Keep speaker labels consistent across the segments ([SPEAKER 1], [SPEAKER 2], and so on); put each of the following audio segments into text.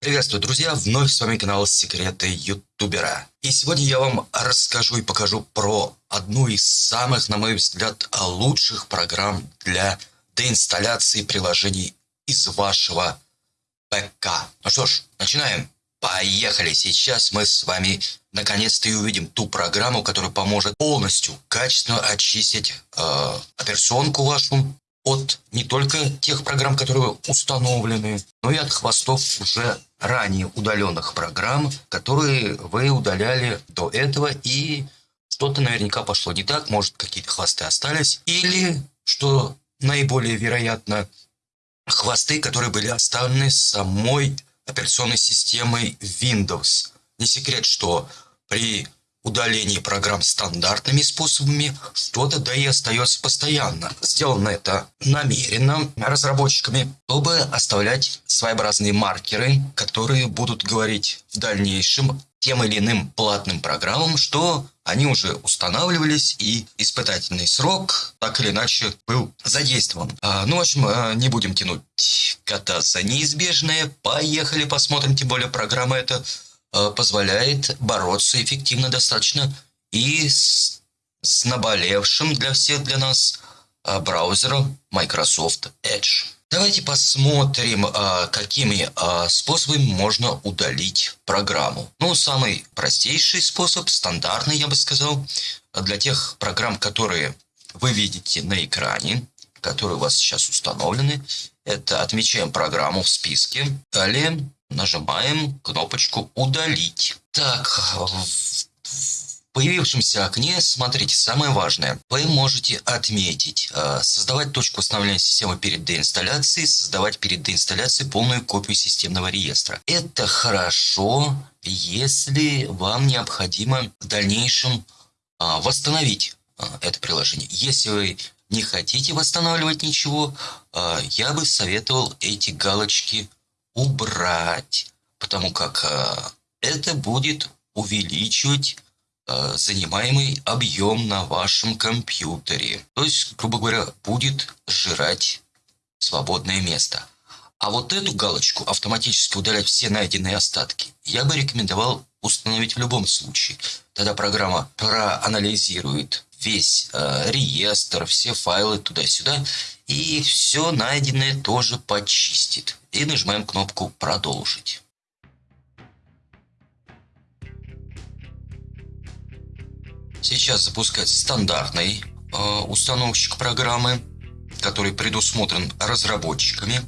[SPEAKER 1] Приветствую, друзья! Вновь с вами канал Секреты Ютубера. И сегодня я вам расскажу и покажу про одну из самых, на мой взгляд, лучших программ для деинсталляции приложений из вашего ПК. Ну что ж, начинаем. Поехали! Сейчас мы с вами наконец-то и увидим ту программу, которая поможет полностью, качественно очистить э, операционку вашу от не только тех программ, которые установлены, но и от хвостов уже ранее удаленных программ, которые вы удаляли до этого и что-то наверняка пошло не так, может какие-то хвосты остались, или, что наиболее вероятно, хвосты, которые были оставлены самой операционной системой Windows. Не секрет, что при удалении программ стандартными способами что-то да и остается постоянно. Сделано это намеренно разработчиками, чтобы оставлять своеобразные маркеры, которые будут говорить в дальнейшем тем или иным платным программам, что они уже устанавливались и испытательный срок так или иначе был задействован. А, ну, в общем, а, не будем тянуть кота за неизбежное. Поехали посмотрим, тем более программа эта Э, позволяет бороться эффективно достаточно и с, с наболевшим для всех для нас э, браузером Microsoft Edge. Давайте посмотрим, э, какими способами можно удалить программу. Ну, самый простейший способ, стандартный, я бы сказал, для тех программ, которые вы видите на экране, которые у вас сейчас установлены, это отмечаем программу в списке. Далее нажимаем кнопочку «Удалить». Так, в появившемся окне, смотрите, самое важное, вы можете отметить, э, создавать точку восстановления системы перед деинсталляцией, создавать перед деинсталляцией полную копию системного реестра. Это хорошо, если вам необходимо в дальнейшем а, восстановить а, это приложение. Если вы не хотите восстанавливать ничего, а, я бы советовал эти галочки убрать, потому как э, это будет увеличивать э, занимаемый объем на вашем компьютере. То есть, грубо говоря, будет сжирать свободное место. А вот эту галочку автоматически удалять все найденные остатки я бы рекомендовал установить в любом случае. Тогда программа проанализирует весь э, реестр, все файлы туда-сюда и все найденное тоже почистит. И нажимаем кнопку «Продолжить». Сейчас запускается стандартный э, установщик программы, который предусмотрен разработчиками.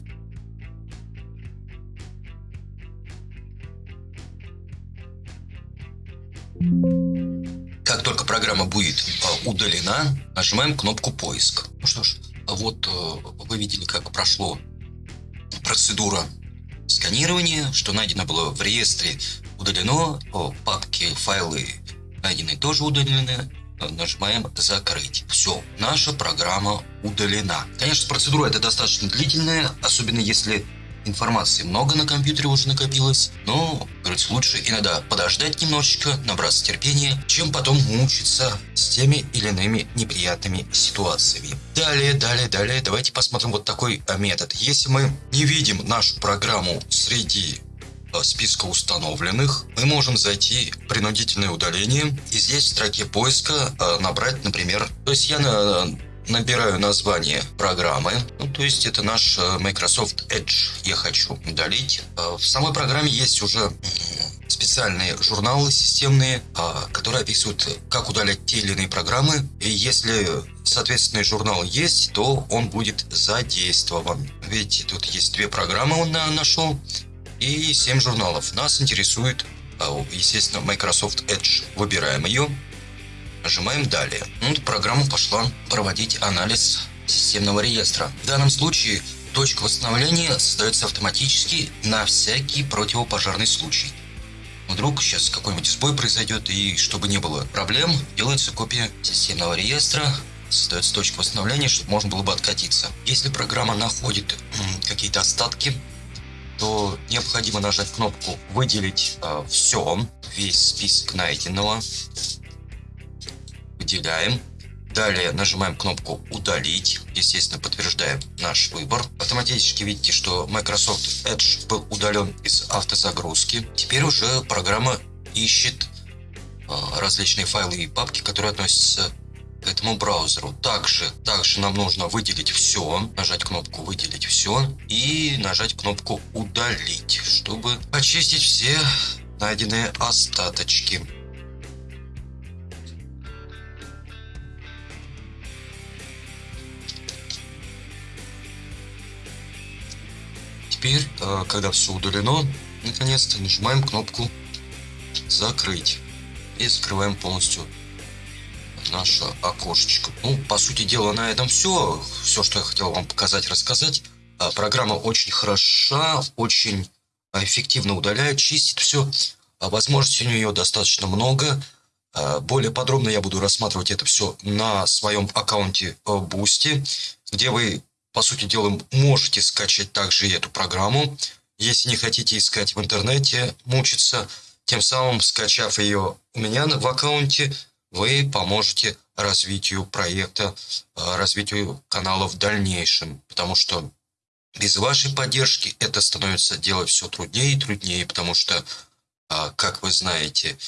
[SPEAKER 1] Как только программа будет э, удалена, нажимаем кнопку «Поиск». Ну что ж, вот э, вы видели, как прошло процедура сканирования, что найдено было в реестре удалено, папки, файлы найденные тоже удалены, нажимаем «Закрыть». Все, наша программа удалена. Конечно, процедура это достаточно длительная, особенно если Информации много на компьютере уже накопилось, но, говорится, лучше иногда подождать немножечко, набраться терпения, чем потом мучиться с теми или иными неприятными ситуациями. Далее, далее, далее, давайте посмотрим вот такой а, метод. Если мы не видим нашу программу среди а, списка установленных, мы можем зайти в принудительное удаление и здесь в строке поиска а, набрать, например, то есть я на набираю название программы, ну, то есть это наш э, Microsoft Edge я хочу удалить. Э, в самой программе есть уже специальные журналы системные, а, которые описывают, как удалять те или иные программы. И если соответственный журнал есть, то он будет задействован. Видите, тут есть две программы он нашел и 7 журналов. Нас интересует, естественно, Microsoft Edge. Выбираем ее. Нажимаем «Далее». Ну, программа пошла проводить анализ системного реестра. В данном случае точка восстановления создается автоматически на всякий противопожарный случай. Вдруг сейчас какой-нибудь сбой произойдет, и чтобы не было проблем, делается копия системного реестра, создается точка восстановления, чтобы можно было бы откатиться. Если программа находит какие-то остатки, то необходимо нажать кнопку «Выделить э, все», весь список найденного, выделяем. Далее нажимаем кнопку «Удалить». Естественно, подтверждаем наш выбор. Автоматически видите, что Microsoft Edge был удален из автозагрузки. Теперь уже программа ищет а, различные файлы и папки, которые относятся к этому браузеру. Также, также нам нужно выделить все, нажать кнопку «Выделить все» и нажать кнопку «Удалить», чтобы очистить все найденные остаточки. Теперь, э, когда все удалено, наконец-то нажимаем кнопку «Закрыть» и закрываем полностью наше окошечко. Ну, по сути дела, на этом все. Все, что я хотел вам показать, рассказать. А, программа очень хороша, очень эффективно удаляет, чистит все. А, возможностей у нее достаточно много. Более подробно я буду рассматривать это все на своем аккаунте Boosty, где вы по сути дела, можете скачать также эту программу, если не хотите искать в интернете, мучиться. Тем самым, скачав ее у меня в аккаунте, вы поможете развитию проекта, э, развитию канала в дальнейшем. Потому что без вашей поддержки это становится делать все труднее и труднее, потому что, э, как вы знаете,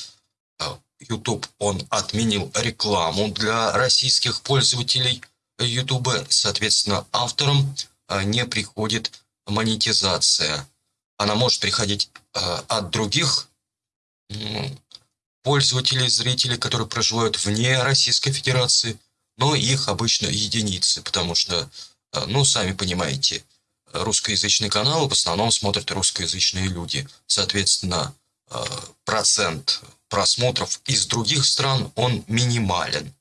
[SPEAKER 1] э, YouTube, он отменил рекламу для российских пользователей – YouTube, соответственно, авторам а, не приходит монетизация. Она может приходить а, от других пользователей, зрителей, которые проживают вне Российской Федерации, но их обычно единицы, потому что, а, ну, сами понимаете, русскоязычный канал в основном смотрят русскоязычные люди. Соответственно, процент просмотров из других стран, он минимален.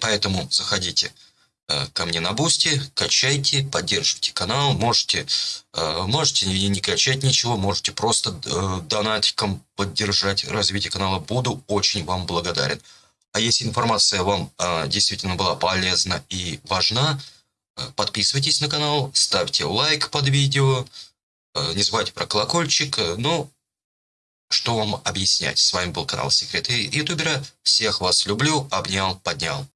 [SPEAKER 1] Поэтому заходите Э, ко мне на Boosty, качайте, поддерживайте канал, можете, э, можете не качать ничего, можете просто э, донатиком поддержать развитие канала, буду очень вам благодарен. А если информация вам действительно была полезна и важна, подписывайтесь на канал, ставьте лайк под видео, не забывайте про колокольчик, ну, что вам объяснять. С вами был канал Секреты Ютубера, всех вас люблю, обнял, поднял.